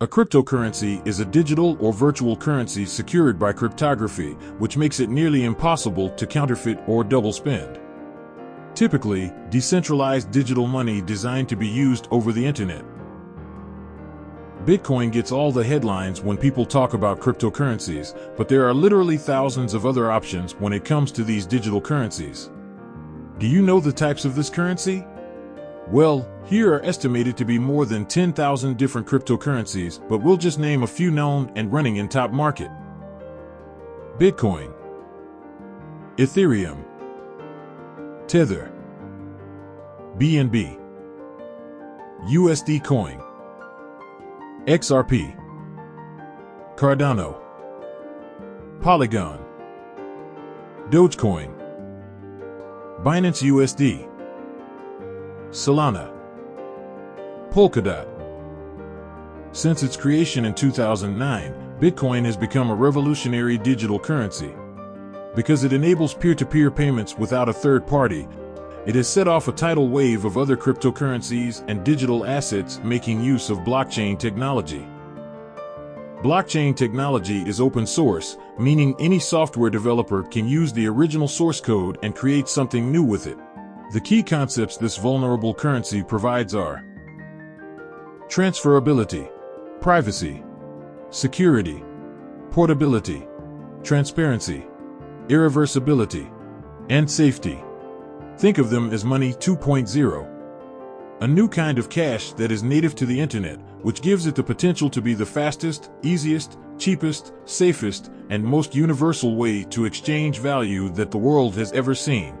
A cryptocurrency is a digital or virtual currency secured by cryptography, which makes it nearly impossible to counterfeit or double spend. Typically, decentralized digital money designed to be used over the internet. Bitcoin gets all the headlines when people talk about cryptocurrencies, but there are literally thousands of other options when it comes to these digital currencies. Do you know the types of this currency? Well, here are estimated to be more than 10,000 different cryptocurrencies, but we'll just name a few known and running in top market. Bitcoin, Ethereum, Tether, BNB, USD Coin, XRP, Cardano, Polygon, Dogecoin, Binance USD, Solana, Polkadot. Since its creation in 2009, Bitcoin has become a revolutionary digital currency. Because it enables peer-to-peer payments without a third party, it has set off a tidal wave of other cryptocurrencies and digital assets making use of blockchain technology. Blockchain technology is open source, meaning any software developer can use the original source code and create something new with it. The key concepts this vulnerable currency provides are transferability, privacy, security, portability, transparency, irreversibility, and safety. Think of them as Money 2.0, a new kind of cash that is native to the internet, which gives it the potential to be the fastest, easiest, cheapest, safest, and most universal way to exchange value that the world has ever seen.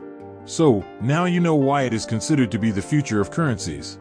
So, now you know why it is considered to be the future of currencies.